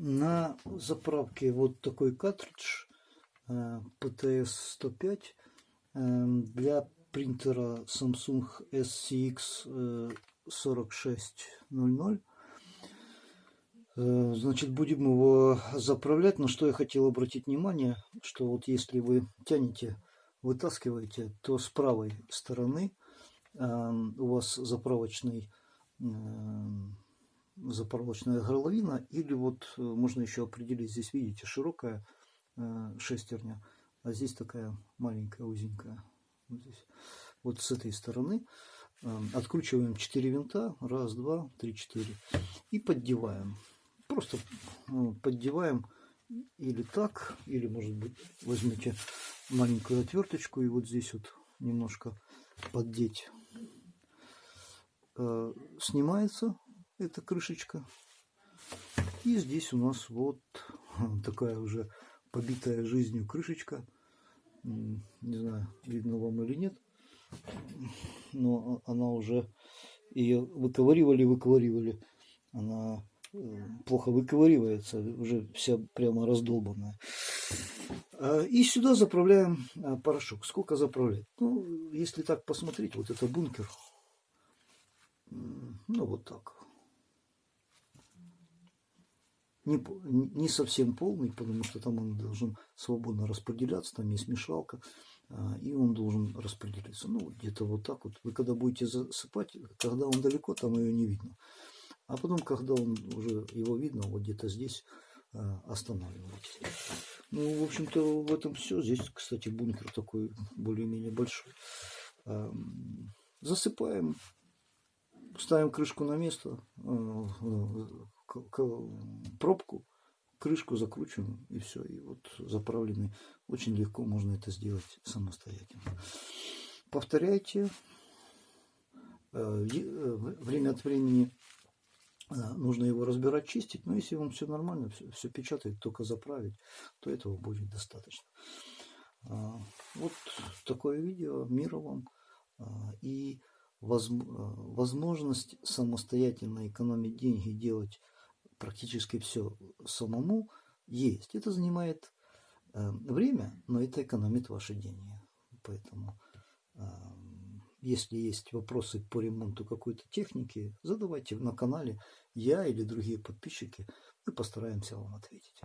На заправке вот такой картридж э, PTS-105 э, для принтера Samsung SCX 4600. Э, значит, будем его заправлять. На что я хотел обратить внимание, что вот если вы тянете, вытаскиваете, то с правой стороны у вас заправочный заправочная горловина, или вот э, можно еще определить, здесь видите, широкая э, шестерня, а здесь такая маленькая, узенькая. Вот, здесь. вот с этой стороны э, откручиваем 4 винта, раз, два, три, четыре, и поддеваем. Просто поддеваем или так, или может быть возьмите маленькую отверточку и вот здесь вот немножко поддеть. Снимается эта крышечка. И здесь у нас вот такая уже побитая жизнью крышечка. Не знаю, видно вам или нет. Но она уже ее выковыривали, выковыривали. Она э, плохо выковыривается, уже вся прямо раздолбанная. А, и сюда заправляем а, порошок. Сколько заправлять? Ну, если так посмотреть, вот это бункер. Ну, вот так не, не совсем полный, потому что там он должен свободно распределяться, там есть мешалка, а, и он должен распределиться. Ну, где-то вот так вот. Вы когда будете засыпать, когда он далеко, там ее не видно. А потом, когда он уже его видно, вот где-то здесь а, останавливаетесь. Ну, в общем-то, в этом все. Здесь, кстати, бункер такой более-менее большой. Засыпаем, ставим крышку на место, а, пробку, крышку закручиваем и все. И вот заправленный. Очень легко можно это сделать самостоятельно. Повторяйте. Э, э, время от времени э, нужно его разбирать, чистить. Но если вам все нормально, все, все печатает, только заправить, то этого будет достаточно. А, вот такое видео. Мира вам. А, и возможность самостоятельно экономить деньги, делать практически все самому есть. Это занимает э, время, но это экономит ваши деньги. Поэтому, э, если есть вопросы по ремонту какой-то техники, задавайте на канале. Я или другие подписчики, мы постараемся вам ответить.